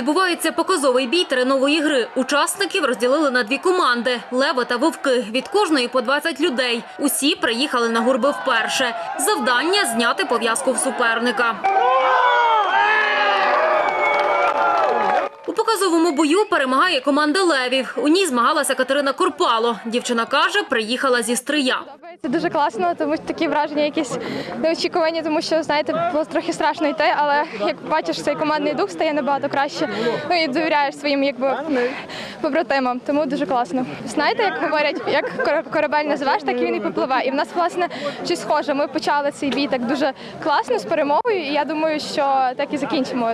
відбувається показовий бій тренової гри. Учасників розділили на дві команди – лева та вовки. Від кожної по 20 людей. Усі приїхали на гурби вперше. Завдання – зняти пов'язку в суперника. У показовому бою перемагає команда левів. У ній змагалася Катерина Корпало. Дівчина каже, приїхала зі стрия. Це дуже класно, тому що такі враження якісь неочікувані, тому що знаєте, було трохи страшно йти, але як бачиш, цей командний дух стає набагато краще. Ну і довіряєш своїм якби побратимам. Тому дуже класно. Знаєте, як говорять, як корабель називаєш, так і він і попливе. І в нас власне щось схоже. Ми почали цей бій так дуже класно з перемогою, і я думаю, що так і закінчимо.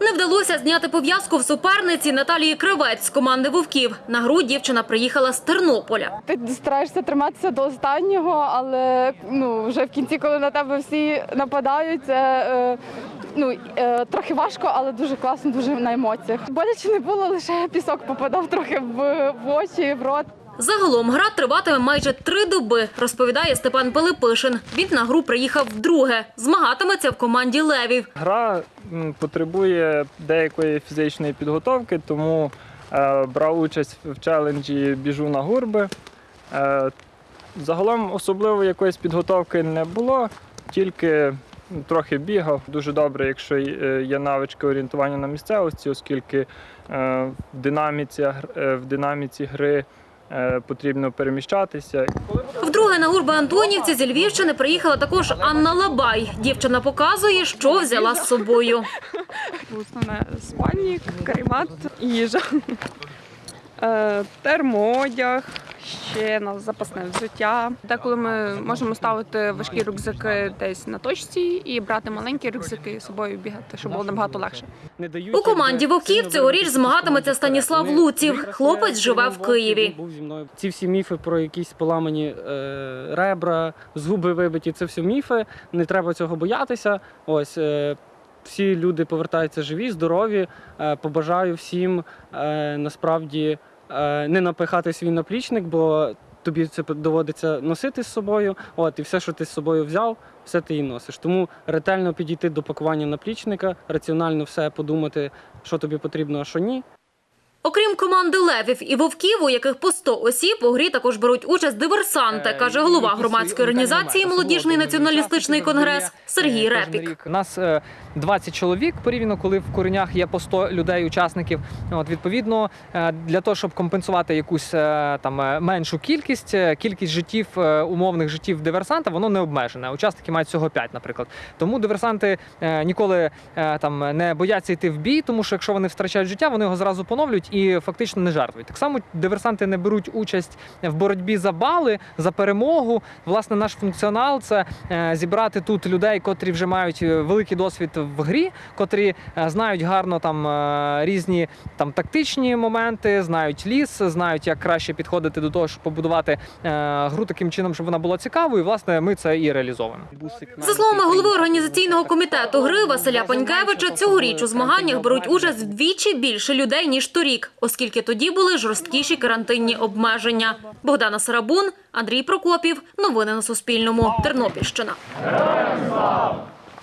Не вдалося зняти пов'язку в суперниці Наталії Кривець з команди вовків. На гру дівчина приїхала з Тернополя. Ти стараєшся триматися до останнього, але ну вже в кінці, коли на тебе всі нападають, це е, ну е, трохи важко, але дуже класно, дуже на емоціях. Боляче не було, лише пісок попадав трохи в, в очі, в рот. Загалом гра триватиме майже три доби, розповідає Степан Пилипишин. Він на гру приїхав вдруге. Змагатиметься в команді левів. Гра потребує деякої фізичної підготовки, тому е, брав участь в челенджі Біжу на гурби. Е, загалом особливо якоїсь підготовки не було, тільки трохи бігав. Дуже добре, якщо е, є навички орієнтування на місцевості, оскільки в динаміці, в динаміці гри потрібно переміщатися. Вдруге на гурби Антонівці зі Львівщини приїхала також Анна Лабай. Дівчина показує, що взяла з собою. Основне спальник, каремат, їжа, Е, термоодяг, ще на запасне взуття. Деколи ми можемо ставити важкі рюкзаки десь на точці і брати маленькі рюкзаки з собою бігати, щоб було набагато легше. У команді вовків цьогоріч змагатиметься Станіслав Луців. Хлопець живе в Києві. Ці всі міфи про якісь поламані е, ребра, зуби вибиті, це все міфи. Не треба цього боятися. Ось е, всі люди повертаються живі, здорові. Е, побажаю всім насправді не напихати свій наплічник, бо тобі це доводиться носити з собою. От, і все, що ти з собою взяв, все ти і носиш. Тому ретельно підійти до пакування наплічника, раціонально все подумати, що тобі потрібно, а що ні. Окрім команди левів і вовків, у яких по 100 осіб, у грі також беруть участь диверсанти, каже голова громадської організації Молодіжний націоналістичний конгрес Сергій Репік. У нас е, 20 чоловік порівняно, коли в коренях є по 100 людей, учасників. От відповідно, е, для того, щоб компенсувати якусь е, там е, меншу кількість, е, кількість життів, е, умовних життів диверсанта, воно не обмежене. Учасники мають всього 5, наприклад. Тому диверсанти е, ніколи е, там не бояться йти в бій, тому що якщо вони втрачають життя, вони його зразу поновлюють і фактично не жертвують. Так само диверсанти не беруть участь в боротьбі за бали, за перемогу. Власне, наш функціонал це е, зібрати тут людей, котрі вже мають е, великий досвід в грі, котрі е, знають гарно там різні там тактичні моменти, знають ліс, знають, як краще підходити до того, щоб побудувати гру таким чином, щоб вона була цікавою. Власне ми це і реалізовуємо. За словами голови організаційного комітету гри Василя Панькевича, цьогоріч у змаганнях беруть участь вдвічі більше людей ніж торік, оскільки тоді були жорсткіші карантинні обмеження. Богдана Сарабун, Андрій Прокопів. Новини на Суспільному. Тернопільщина.